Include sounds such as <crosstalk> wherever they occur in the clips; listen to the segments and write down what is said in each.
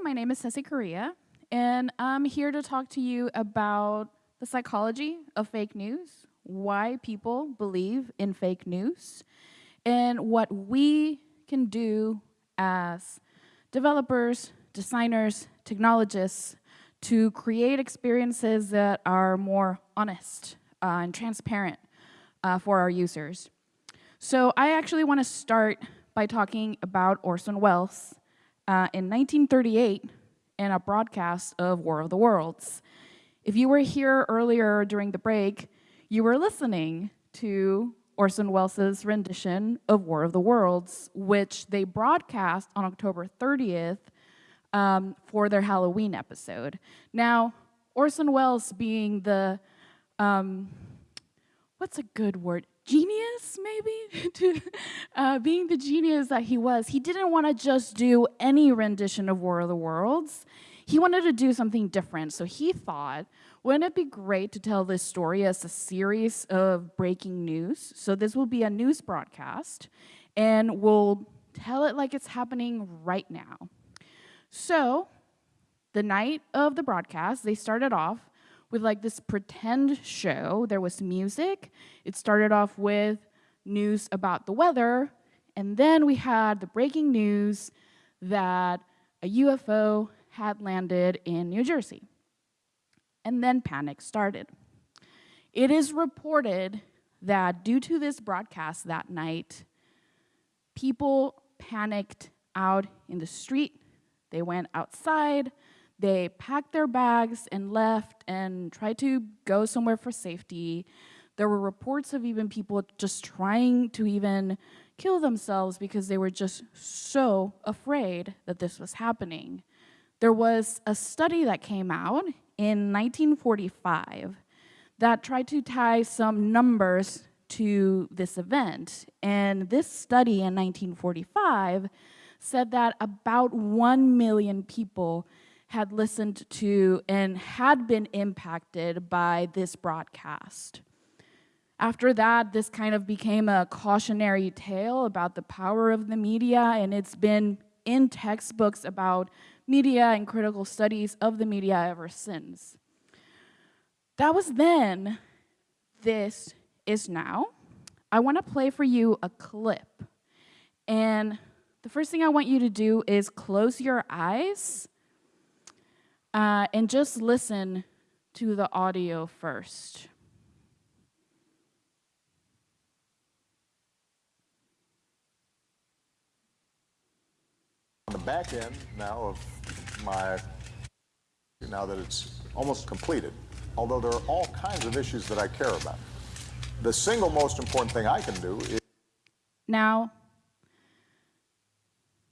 My name is Ceci Correa, and I'm here to talk to you about the psychology of fake news, why people believe in fake news, and what we can do as developers, designers, technologists to create experiences that are more honest uh, and transparent uh, for our users. So I actually want to start by talking about Orson Welles uh, in 1938 in a broadcast of War of the Worlds. If you were here earlier during the break, you were listening to Orson Welles' rendition of War of the Worlds, which they broadcast on October 30th um, for their Halloween episode. Now, Orson Welles being the, um, what's a good word? Genius, maybe? <laughs> to, uh, being the genius that he was, he didn't want to just do any rendition of War of the Worlds. He wanted to do something different. So he thought, wouldn't it be great to tell this story as a series of breaking news? So this will be a news broadcast, and we'll tell it like it's happening right now. So, the night of the broadcast, they started off with like this pretend show. There was music. It started off with news about the weather, and then we had the breaking news that a UFO had landed in New Jersey. And then panic started. It is reported that due to this broadcast that night, people panicked out in the street they went outside, they packed their bags and left and tried to go somewhere for safety. There were reports of even people just trying to even kill themselves because they were just so afraid that this was happening. There was a study that came out in 1945 that tried to tie some numbers to this event. And this study in 1945 said that about 1 million people had listened to and had been impacted by this broadcast. After that, this kind of became a cautionary tale about the power of the media, and it's been in textbooks about media and critical studies of the media ever since. That was then, this is now. I want to play for you a clip. And the first thing I want you to do is close your eyes uh, and just listen to the audio first. On the back end now of my, now that it's almost completed, although there are all kinds of issues that I care about, the single most important thing I can do is. Now,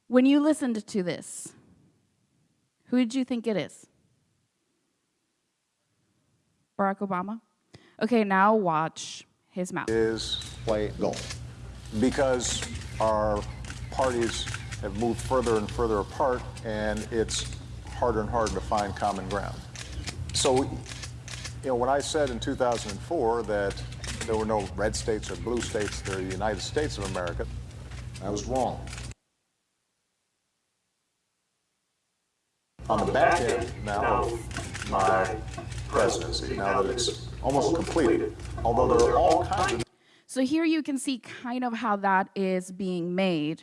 when you listened to this, who did you think it is? Barack Obama? Okay, now watch his mouth. Is play golf. Because our parties have moved further and further apart, and it's harder and harder to find common ground. So, you know, when I said in 2004 that there were no red states or blue states, they're the United States of America, I was wrong. on the back end now my presidency, now that it's almost completed, although there are all kinds of... So here you can see kind of how that is being made.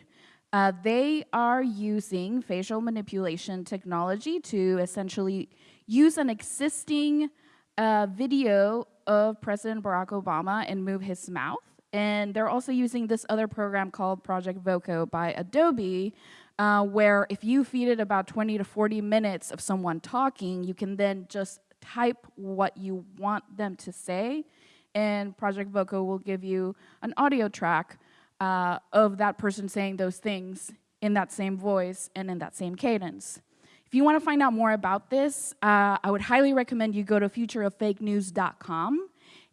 Uh, they are using facial manipulation technology to essentially use an existing uh, video of President Barack Obama and move his mouth. And they're also using this other program called Project Voco by Adobe, uh, where if you feed it about 20 to 40 minutes of someone talking, you can then just type what you want them to say, and Project Voco will give you an audio track uh, of that person saying those things in that same voice and in that same cadence. If you want to find out more about this, uh, I would highly recommend you go to futureoffakenews.com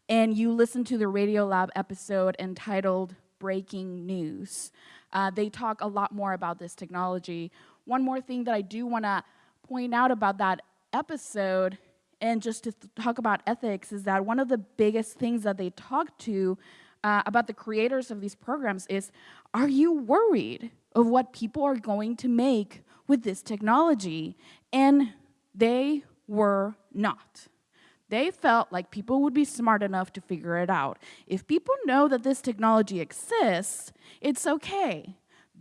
and you listen to the Radiolab episode entitled Breaking News. Uh, they talk a lot more about this technology. One more thing that I do want to point out about that episode and just to talk about ethics is that one of the biggest things that they talk to uh, about the creators of these programs is, are you worried of what people are going to make with this technology, and they were not. They felt like people would be smart enough to figure it out. If people know that this technology exists, it's okay.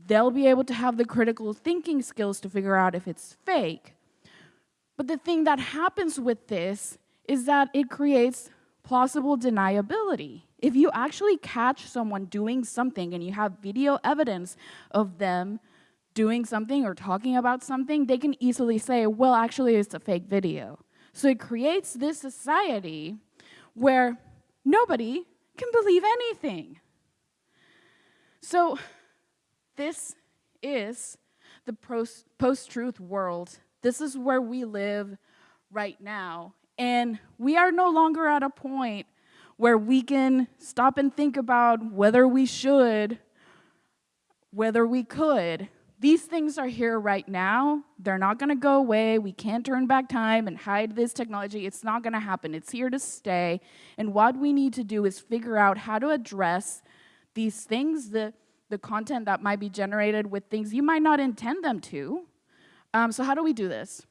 They'll be able to have the critical thinking skills to figure out if it's fake. But the thing that happens with this is that it creates plausible deniability. If you actually catch someone doing something and you have video evidence of them doing something or talking about something, they can easily say, well, actually, it's a fake video. So it creates this society where nobody can believe anything. So this is the post-truth world. This is where we live right now. And we are no longer at a point where we can stop and think about whether we should, whether we could. These things are here right now. They're not going to go away. We can't turn back time and hide this technology. It's not going to happen. It's here to stay. And what we need to do is figure out how to address these things, the, the content that might be generated with things you might not intend them to. Um, so how do we do this?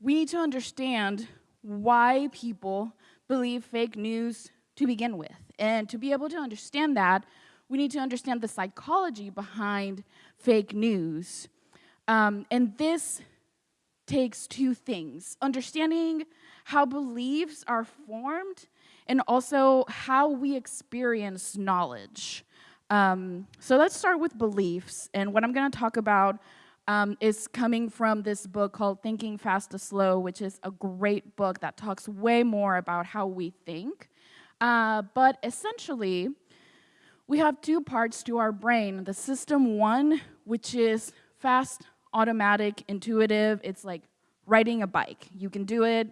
We need to understand why people believe fake news to begin with. And to be able to understand that, we need to understand the psychology behind fake news. Um, and this takes two things, understanding how beliefs are formed and also how we experience knowledge. Um, so let's start with beliefs. And what I'm gonna talk about um, is coming from this book called Thinking Fast to Slow, which is a great book that talks way more about how we think. Uh, but essentially, we have two parts to our brain. The system one, which is fast, automatic, intuitive. It's like riding a bike. You can do it,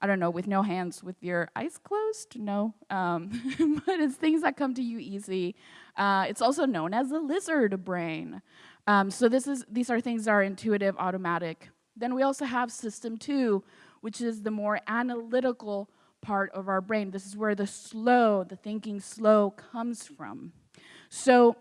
I don't know, with no hands, with your eyes closed? No. Um, <laughs> but it's things that come to you easy. Uh, it's also known as the lizard brain. Um, so this is, these are things that are intuitive, automatic. Then we also have system two, which is the more analytical part of our brain. This is where the slow, the thinking slow comes from. So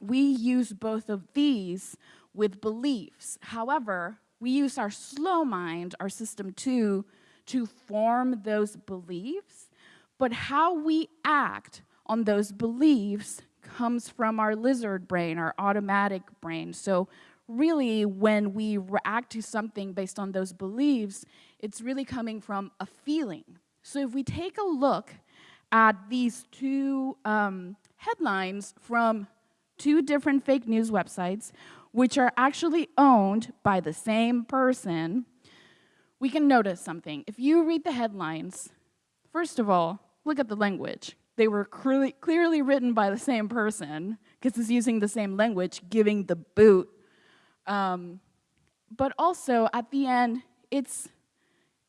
we use both of these with beliefs. However, we use our slow mind, our system two, to form those beliefs, but how we act on those beliefs comes from our lizard brain, our automatic brain. So really, when we react to something based on those beliefs, it's really coming from a feeling. So if we take a look at these two um, headlines from two different fake news websites, which are actually owned by the same person, we can notice something. If you read the headlines, first of all, look at the language. They were clearly, clearly written by the same person, because it's using the same language, giving the boot. Um, but also, at the end, it's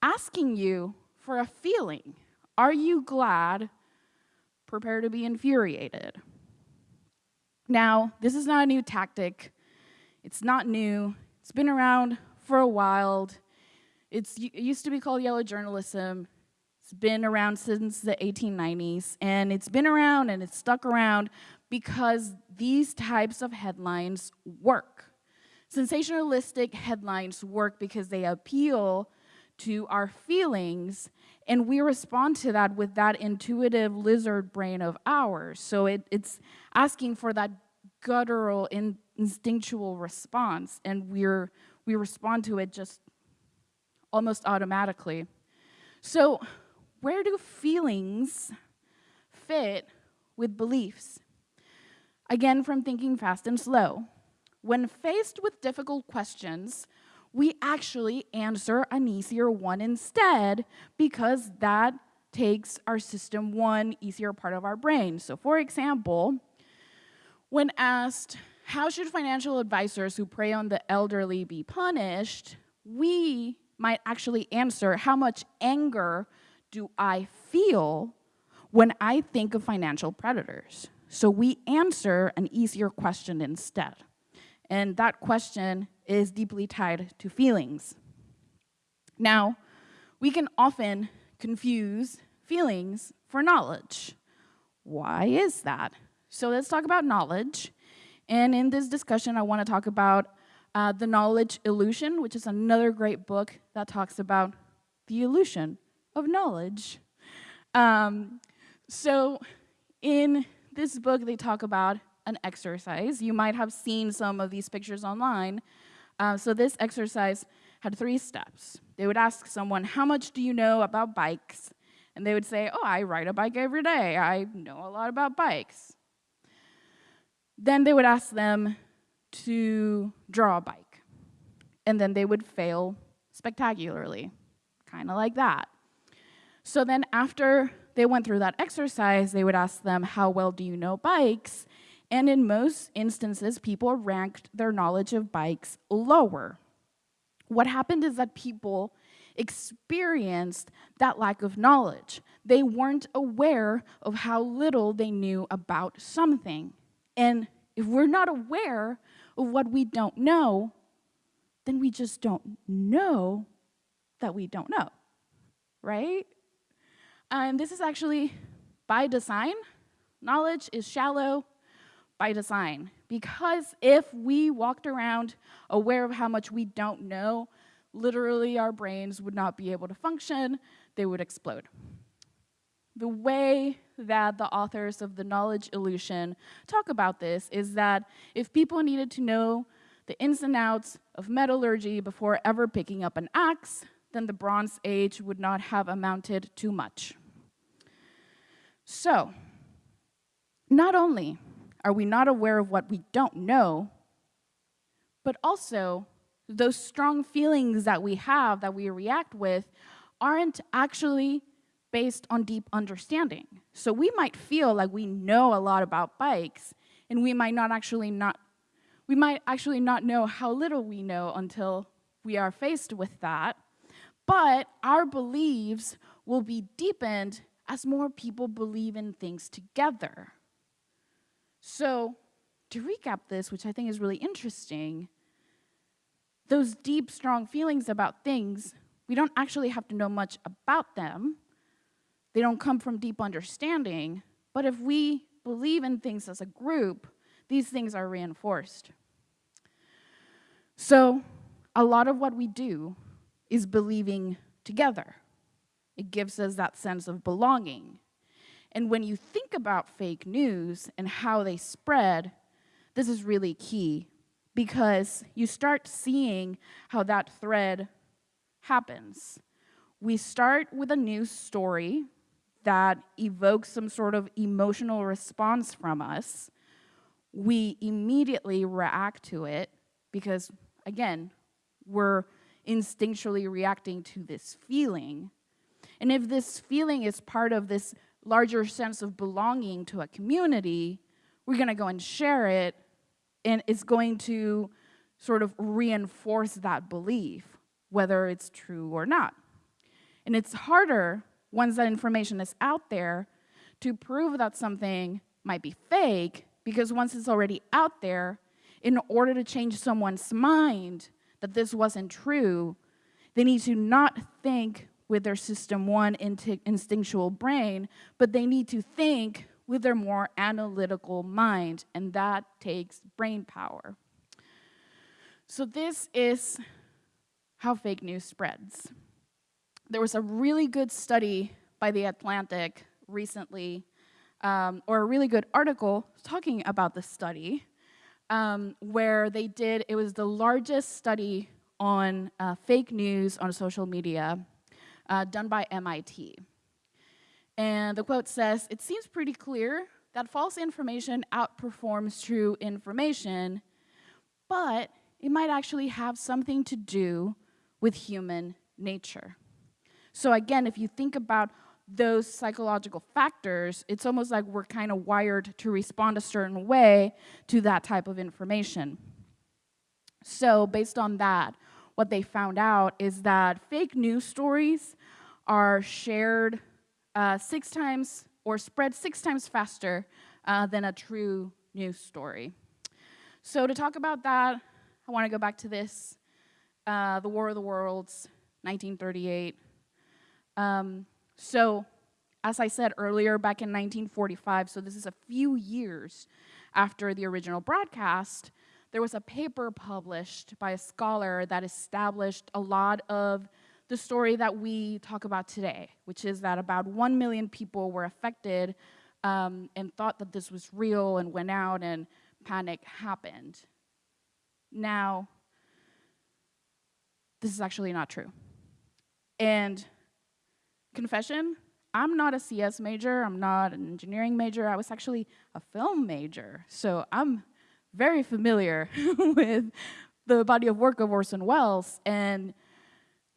asking you for a feeling. Are you glad? Prepare to be infuriated. Now, this is not a new tactic. It's not new. It's been around for a while. It's, it used to be called yellow journalism. It's been around since the 1890s, and it's been around and it's stuck around because these types of headlines work. Sensationalistic headlines work because they appeal to our feelings, and we respond to that with that intuitive lizard brain of ours. So it, it's asking for that guttural, in, instinctual response, and we're, we respond to it just almost automatically. So where do feelings fit with beliefs? Again, from thinking fast and slow. When faced with difficult questions, we actually answer an easier one instead because that takes our system one easier part of our brain. So for example, when asked, how should financial advisors who prey on the elderly be punished, we might actually answer, how much anger do I feel when I think of financial predators? So we answer an easier question instead. And that question is deeply tied to feelings. Now, we can often confuse feelings for knowledge. Why is that? So let's talk about knowledge. And in this discussion, I want to talk about uh, The Knowledge Illusion, which is another great book that talks about the illusion of knowledge. Um, so, in this book, they talk about an exercise. You might have seen some of these pictures online. Uh, so, this exercise had three steps. They would ask someone, How much do you know about bikes? And they would say, Oh, I ride a bike every day. I know a lot about bikes. Then they would ask them to draw a bike. And then they would fail spectacularly, kind of like that. So then, after they went through that exercise, they would ask them, How well do you know bikes? And in most instances, people ranked their knowledge of bikes lower. What happened is that people experienced that lack of knowledge. They weren't aware of how little they knew about something. And if we're not aware of what we don't know, then we just don't know that we don't know, right? And this is actually by design. Knowledge is shallow by design. Because if we walked around aware of how much we don't know, literally our brains would not be able to function, they would explode. The way that the authors of The Knowledge Illusion talk about this is that if people needed to know the ins and outs of metallurgy before ever picking up an axe, then the Bronze Age would not have amounted to much. So, not only are we not aware of what we don't know, but also those strong feelings that we have, that we react with, aren't actually based on deep understanding. So we might feel like we know a lot about bikes, and we might not actually not we might actually not know how little we know until we are faced with that. But our beliefs will be deepened as more people believe in things together. So, to recap this, which I think is really interesting, those deep, strong feelings about things, we don't actually have to know much about them. They don't come from deep understanding. But if we believe in things as a group, these things are reinforced. So, a lot of what we do is believing together. It gives us that sense of belonging. And when you think about fake news and how they spread, this is really key because you start seeing how that thread happens. We start with a news story that evokes some sort of emotional response from us. We immediately react to it because, again, we're instinctually reacting to this feeling. And if this feeling is part of this larger sense of belonging to a community, we're going to go and share it and it's going to sort of reinforce that belief, whether it's true or not. And it's harder once that information is out there to prove that something might be fake because once it's already out there, in order to change someone's mind that this wasn't true, they need to not think with their system one instinctual brain, but they need to think with their more analytical mind, and that takes brain power. So, this is how fake news spreads. There was a really good study by The Atlantic recently, um, or a really good article talking about this study, um, where they did, it was the largest study on uh, fake news on social media uh, done by MIT. And the quote says, It seems pretty clear that false information outperforms true information, but it might actually have something to do with human nature. So, again, if you think about those psychological factors, it's almost like we're kind of wired to respond a certain way to that type of information. So, based on that, what they found out is that fake news stories are shared uh, six times or spread six times faster uh, than a true news story. So, to talk about that, I want to go back to this uh, The War of the Worlds, 1938. Um, so, as I said earlier, back in 1945, so this is a few years after the original broadcast, there was a paper published by a scholar that established a lot of the story that we talk about today, which is that about 1 million people were affected um, and thought that this was real and went out and panic happened. Now, this is actually not true. And confession, I'm not a CS major, I'm not an engineering major, I was actually a film major. So I'm very familiar <laughs> with the body of work of Orson Welles. And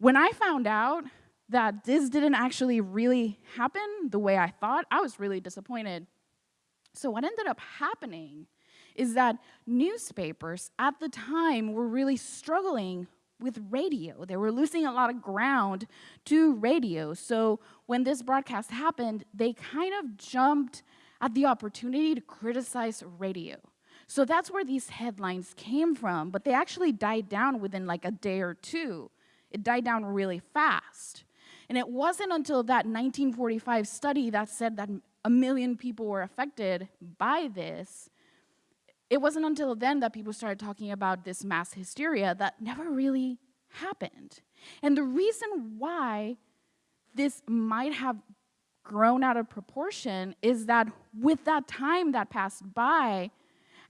when I found out that this didn't actually really happen the way I thought, I was really disappointed. So what ended up happening is that newspapers at the time were really struggling with radio. They were losing a lot of ground to radio. So when this broadcast happened, they kind of jumped at the opportunity to criticize radio. So that's where these headlines came from, but they actually died down within like a day or two. It died down really fast. And it wasn't until that 1945 study that said that a million people were affected by this it wasn't until then that people started talking about this mass hysteria that never really happened. And the reason why this might have grown out of proportion is that with that time that passed by,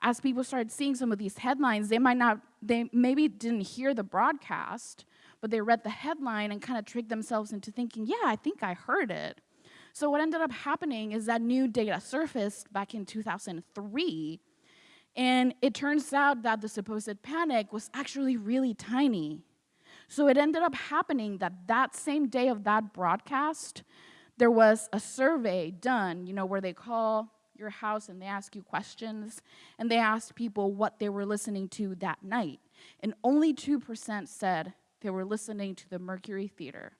as people started seeing some of these headlines, they might not, they maybe didn't hear the broadcast, but they read the headline and kind of tricked themselves into thinking, yeah, I think I heard it. So what ended up happening is that new data surfaced back in 2003 and it turns out that the supposed panic was actually really tiny. So it ended up happening that that same day of that broadcast, there was a survey done, you know, where they call your house and they ask you questions, and they asked people what they were listening to that night. And only 2% said they were listening to the Mercury Theater.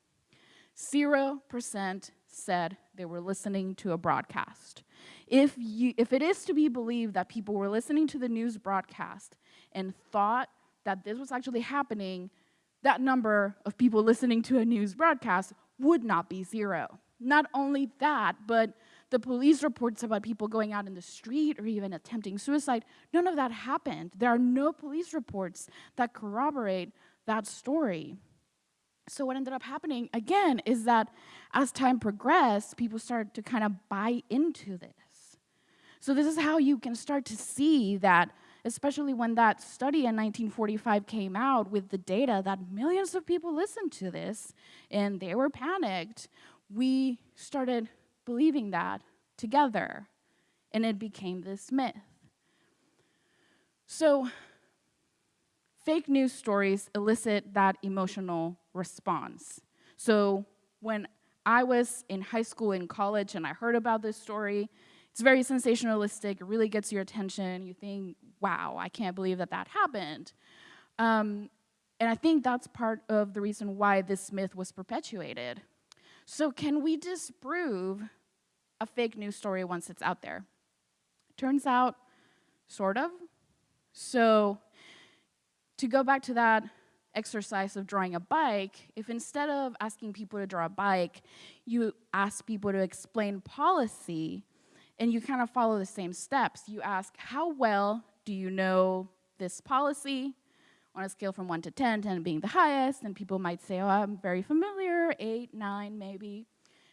0% said they were listening to a broadcast. If, you, if it is to be believed that people were listening to the news broadcast and thought that this was actually happening, that number of people listening to a news broadcast would not be zero. Not only that, but the police reports about people going out in the street or even attempting suicide, none of that happened. There are no police reports that corroborate that story. So what ended up happening, again, is that as time progressed, people started to kind of buy into this. So this is how you can start to see that, especially when that study in 1945 came out with the data that millions of people listened to this and they were panicked, we started believing that together and it became this myth. So fake news stories elicit that emotional response. So when I was in high school and college and I heard about this story, it's very sensationalistic, it really gets your attention. You think, wow, I can't believe that that happened. Um, and I think that's part of the reason why this myth was perpetuated. So can we disprove a fake news story once it's out there? Turns out, sort of. So to go back to that exercise of drawing a bike, if instead of asking people to draw a bike, you ask people to explain policy, and you kind of follow the same steps. You ask, how well do you know this policy? On a scale from 1 to 10, 10 being the highest, and people might say, oh, I'm very familiar, 8, 9 maybe.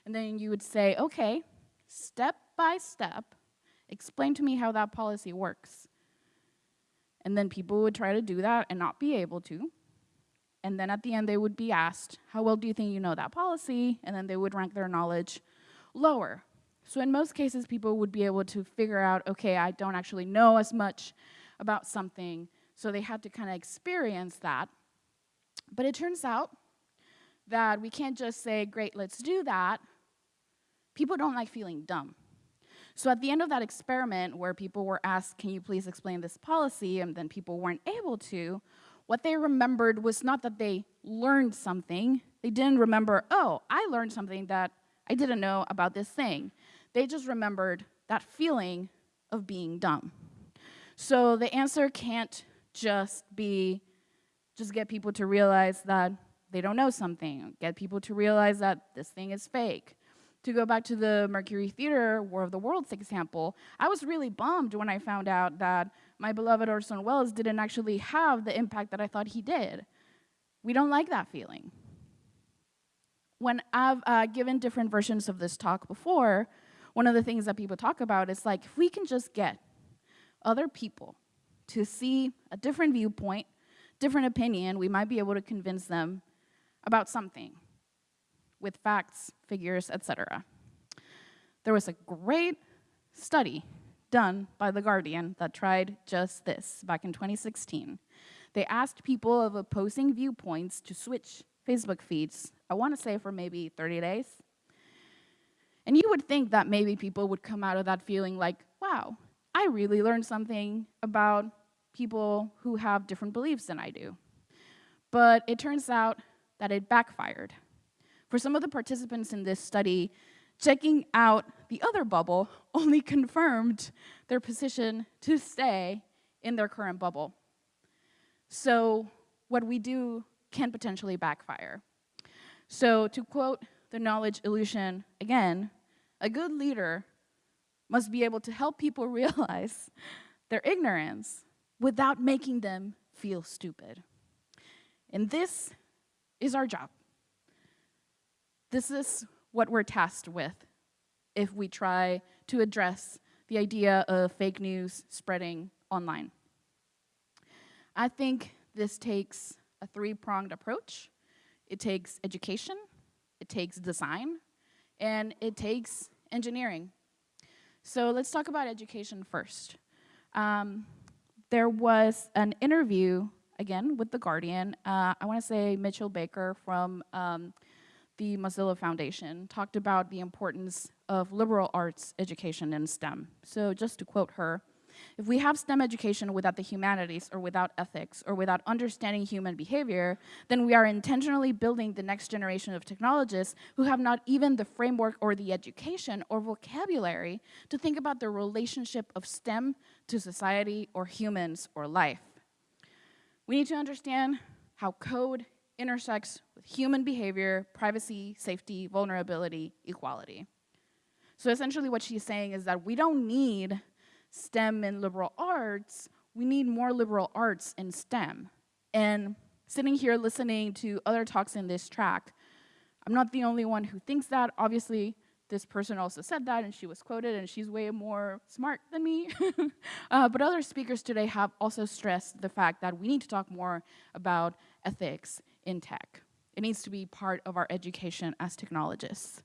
And then you would say, okay, step by step, explain to me how that policy works. And then people would try to do that and not be able to. And then at the end, they would be asked, How well do you think you know that policy? And then they would rank their knowledge lower. So, in most cases, people would be able to figure out, okay, I don't actually know as much about something. So, they had to kind of experience that. But it turns out that we can't just say, Great, let's do that. People don't like feeling dumb. So at the end of that experiment where people were asked, can you please explain this policy, and then people weren't able to, what they remembered was not that they learned something. They didn't remember, oh, I learned something that I didn't know about this thing. They just remembered that feeling of being dumb. So the answer can't just be just get people to realize that they don't know something, get people to realize that this thing is fake, to go back to the Mercury Theater War of the Worlds example, I was really bummed when I found out that my beloved Orson Welles didn't actually have the impact that I thought he did. We don't like that feeling. When I've uh, given different versions of this talk before, one of the things that people talk about is like, if we can just get other people to see a different viewpoint, different opinion, we might be able to convince them about something with facts, figures, etc. There was a great study done by The Guardian that tried just this back in 2016. They asked people of opposing viewpoints to switch Facebook feeds, I want to say for maybe 30 days. And you would think that maybe people would come out of that feeling like, wow, I really learned something about people who have different beliefs than I do. But it turns out that it backfired. For some of the participants in this study, checking out the other bubble <laughs> only confirmed their position to stay in their current bubble. So what we do can potentially backfire. So to quote the knowledge illusion again, a good leader must be able to help people <laughs> realize their ignorance without making them feel stupid. And this is our job. This is what we're tasked with if we try to address the idea of fake news spreading online. I think this takes a three-pronged approach. It takes education, it takes design, and it takes engineering. So let's talk about education first. Um, there was an interview, again, with The Guardian. Uh, I want to say Mitchell Baker from um, the Mozilla Foundation talked about the importance of liberal arts education in STEM. So just to quote her, if we have STEM education without the humanities or without ethics or without understanding human behavior, then we are intentionally building the next generation of technologists who have not even the framework or the education or vocabulary to think about the relationship of STEM to society or humans or life. We need to understand how code intersects with human behavior, privacy, safety, vulnerability, equality. So essentially what she's saying is that we don't need STEM and liberal arts, we need more liberal arts in STEM. And sitting here listening to other talks in this track, I'm not the only one who thinks that. Obviously, this person also said that and she was quoted and she's way more smart than me. <laughs> uh, but other speakers today have also stressed the fact that we need to talk more about ethics in tech. It needs to be part of our education as technologists.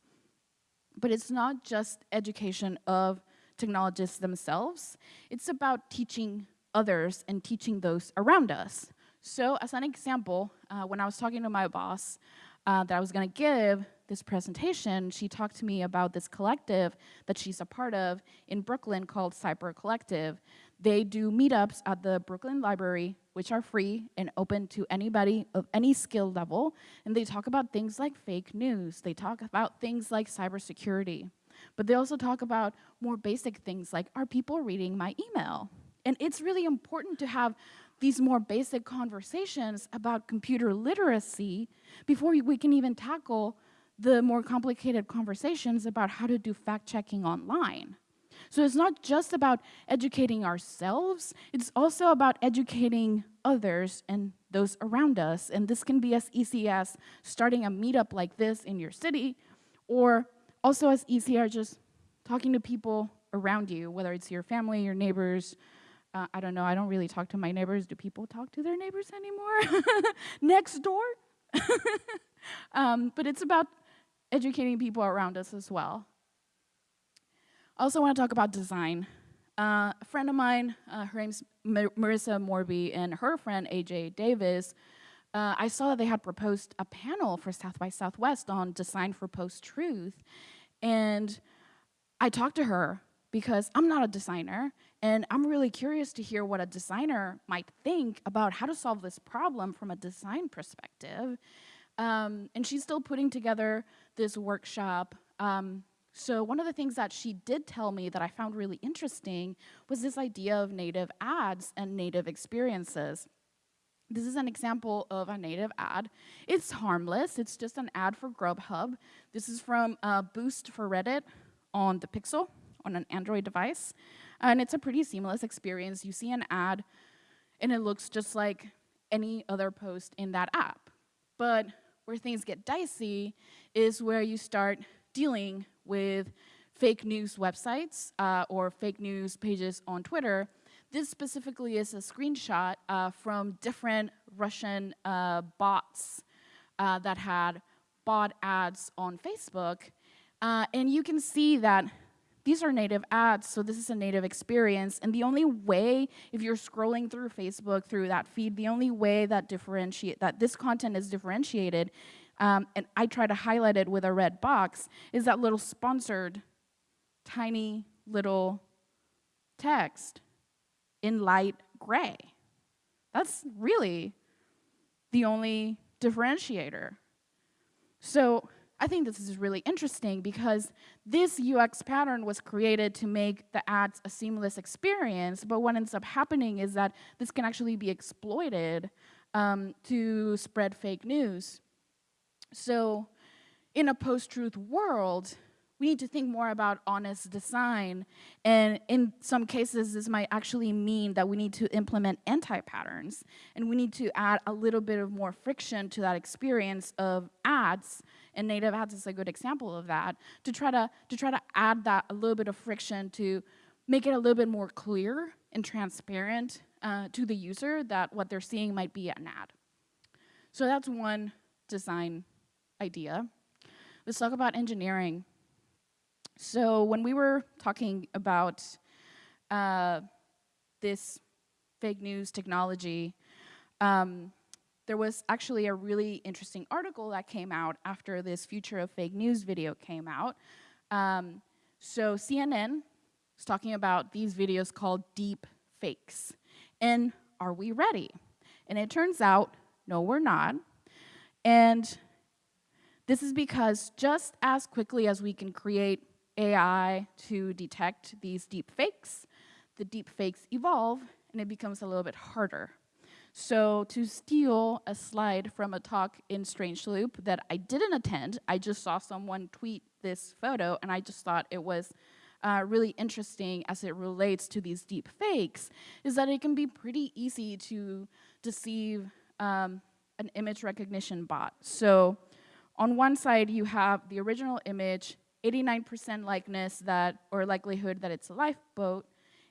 But it's not just education of technologists themselves. It's about teaching others and teaching those around us. So as an example, uh, when I was talking to my boss uh, that I was gonna give this presentation, she talked to me about this collective that she's a part of in Brooklyn called Cyber Collective. They do meetups at the Brooklyn Library, which are free and open to anybody of any skill level. And they talk about things like fake news. They talk about things like cybersecurity. But they also talk about more basic things like, are people reading my email? And it's really important to have these more basic conversations about computer literacy before we can even tackle the more complicated conversations about how to do fact-checking online. So it's not just about educating ourselves, it's also about educating others and those around us. And this can be as easy as starting a meetup like this in your city, or also as easy as just talking to people around you, whether it's your family, your neighbors. Uh, I don't know, I don't really talk to my neighbors. Do people talk to their neighbors anymore? <laughs> Next door? <laughs> um, but it's about educating people around us as well. I also want to talk about design. Uh, a friend of mine, uh, her name's Mar Marissa Morby, and her friend AJ Davis uh, I saw that they had proposed a panel for South by Southwest on design for post-truth. And I talked to her because I'm not a designer, and I'm really curious to hear what a designer might think about how to solve this problem from a design perspective. Um, and she's still putting together this workshop. Um, so one of the things that she did tell me that I found really interesting was this idea of native ads and native experiences. This is an example of a native ad. It's harmless. It's just an ad for Grubhub. This is from uh, Boost for Reddit on the Pixel on an Android device. and it's a pretty seamless experience. You see an ad, and it looks just like any other post in that app. But where things get dicey is where you start dealing with fake news websites uh, or fake news pages on Twitter. This specifically is a screenshot uh, from different Russian uh, bots uh, that had bought ads on Facebook. Uh, and you can see that these are native ads, so this is a native experience. And the only way, if you're scrolling through Facebook, through that feed, the only way that differentiate that this content is differentiated, um, and I try to highlight it with a red box, is that little sponsored, tiny little text in light gray. That's really the only differentiator. So I think this is really interesting because this UX pattern was created to make the ads a seamless experience, but what ends up happening is that this can actually be exploited um, to spread fake news. So in a post-truth world, we need to think more about honest design. And in some cases, this might actually mean that we need to implement anti-patterns. And we need to add a little bit of more friction to that experience of ads. And native ads is a good example of that, to try to, to try to add that a little bit of friction to make it a little bit more clear and transparent uh, to the user that what they're seeing might be an ad. So that's one design idea. Let's talk about engineering. So when we were talking about uh, this fake news technology, um, there was actually a really interesting article that came out after this Future of Fake News video came out. Um, so CNN was talking about these videos called deep fakes. And are we ready? And it turns out, no, we're not. And this is because just as quickly as we can create AI to detect these deep fakes, the deep fakes evolve and it becomes a little bit harder. So to steal a slide from a talk in Strange Loop that I didn't attend, I just saw someone tweet this photo and I just thought it was uh, really interesting as it relates to these deep fakes, is that it can be pretty easy to deceive um, an image recognition bot. So on one side, you have the original image 89% likeness that, or likelihood that it's a lifeboat.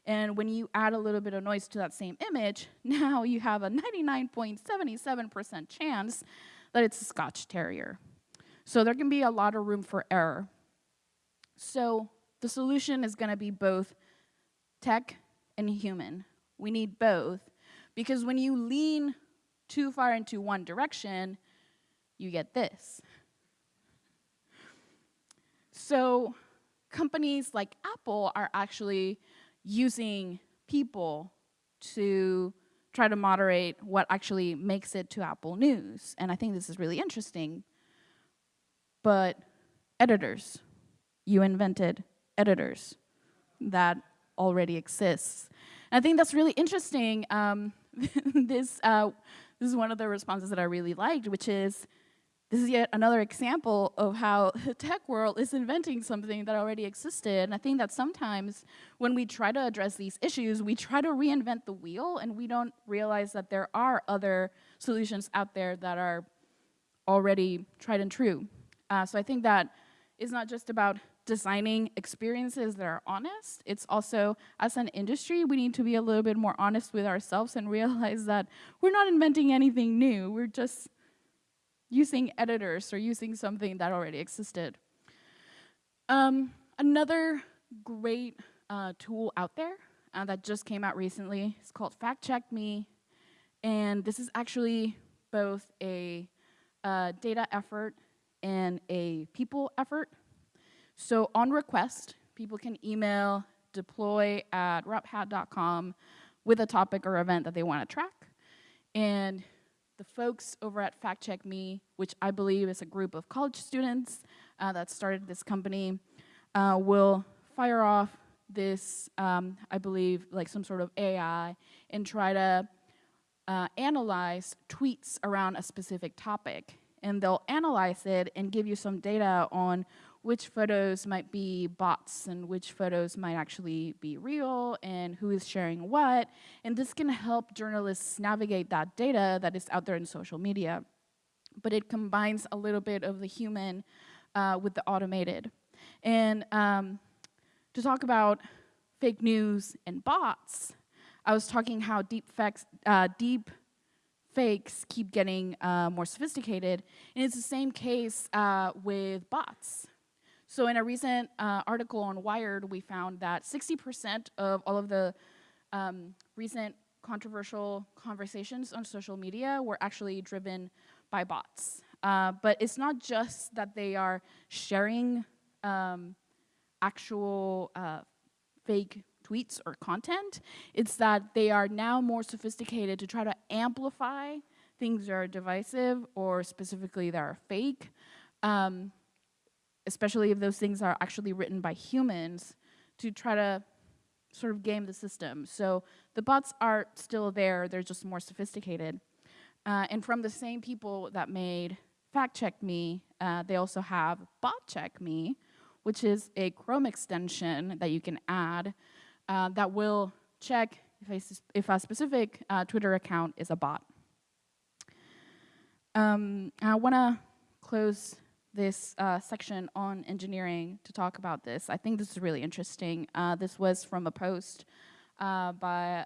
And when you add a little bit of noise to that same image, <laughs> now you have a 99.77% chance that it's a Scotch Terrier. So there can be a lot of room for error. So the solution is gonna be both tech and human. We need both, because when you lean too far into one direction, you get this. So companies like Apple are actually using people to try to moderate what actually makes it to Apple News. And I think this is really interesting. But editors, you invented editors. That already exists. And I think that's really interesting. Um, <laughs> this, uh, this is one of the responses that I really liked, which is, this is yet another example of how <laughs> the tech world is inventing something that already existed. And I think that sometimes when we try to address these issues, we try to reinvent the wheel and we don't realize that there are other solutions out there that are already tried and true. Uh, so I think that it's not just about designing experiences that are honest, it's also, as an industry, we need to be a little bit more honest with ourselves and <laughs> realize that we're not inventing anything new, we're just using editors or using something that already existed. Um, another great uh, tool out there uh, that just came out recently is called Fact Check Me. And this is actually both a uh, data effort and a people effort. So on request, people can email deploy at rephat.com with a topic or event that they want to track. And the folks over at Fact Check Me, which I believe is a group of college students uh, that started this company, uh, will fire off this, um, I believe, like some sort of AI and try to uh, analyze tweets around a specific topic. And they'll analyze it and give you some data on which photos might be bots and which photos might actually be real and who is sharing what. And this can help journalists navigate that data that is out there in social media. But it combines a little bit of the human uh, with the automated. And um, to talk about fake news and bots, I was talking how deep, facts, uh, deep fakes keep getting uh, more sophisticated, and it's the same case uh, with bots. So in a recent uh, article on Wired, we found that 60% of all of the um, recent controversial conversations on social media were actually driven by bots. Uh, but it's not just that they are sharing um, actual uh, fake tweets or content. It's that they are now more sophisticated to try to amplify things that are divisive or specifically that are fake, um, especially if those things are actually written by humans to try to sort of game the system. So the bots are still there, they're just more sophisticated. Uh, and from the same people that made Fact Check Me, uh, they also have Bot Check Me, which is a Chrome extension that you can add uh, that will check if a, if a specific uh, Twitter account is a bot. Um, I want to close this uh, section on engineering to talk about this. I think this is really interesting. Uh, this was from a post uh, by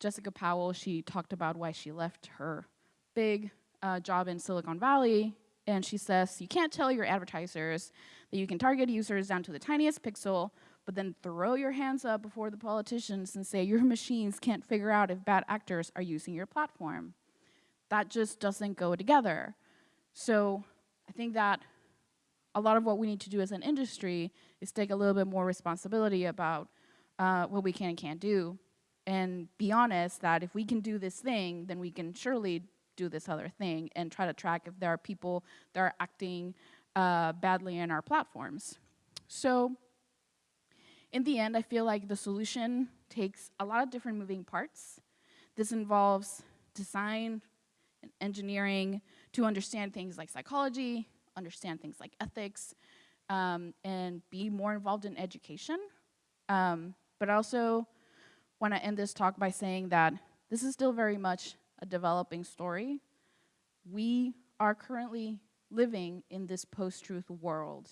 Jessica Powell. She talked about why she left her big uh, job in Silicon Valley and she says, you can't tell your advertisers that you can target users down to the tiniest pixel, but then throw your hands up before the politicians and say your machines can't figure out if bad actors are using your platform. That just doesn't go together. So I think that a lot of what we need to do as an industry is take a little bit more responsibility about uh, what we can and can't do and be honest that if we can do this thing, then we can surely do this other thing and try to track if there are people that are acting uh, badly in our platforms. So in the end, I feel like the solution takes a lot of different moving parts. This involves design and engineering to understand things like psychology, understand things like ethics, um, and be more involved in education. Um, but I also want to end this talk by saying that this is still very much a developing story. We are currently living in this post-truth world.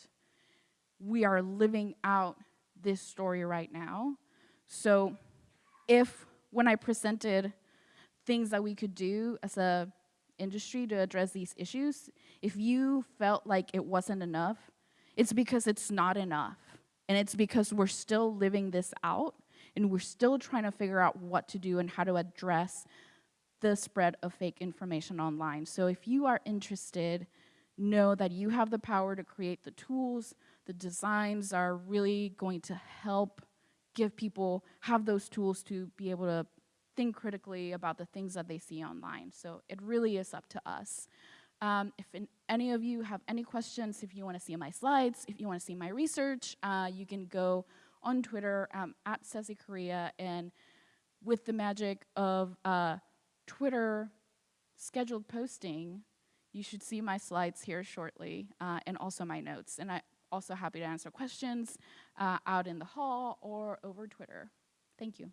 We are living out this story right now. So if when I presented things that we could do as a industry to address these issues, if you felt like it wasn't enough, it's because it's not enough. And it's because we're still living this out and we're still trying to figure out what to do and how to address the spread of fake information online. So if you are interested, know that you have the power to create the tools, the designs are really going to help give people, have those tools to be able to think critically about the things that they see online. So it really is up to us. Um, if in, any of you have any questions, if you want to see my slides, if you want to see my research, uh, you can go on Twitter um, at Cecy Correa and with the magic of uh, Twitter scheduled posting, you should see my slides here shortly uh, and also my notes. And I'm also happy to answer questions uh, out in the hall or over Twitter. Thank you.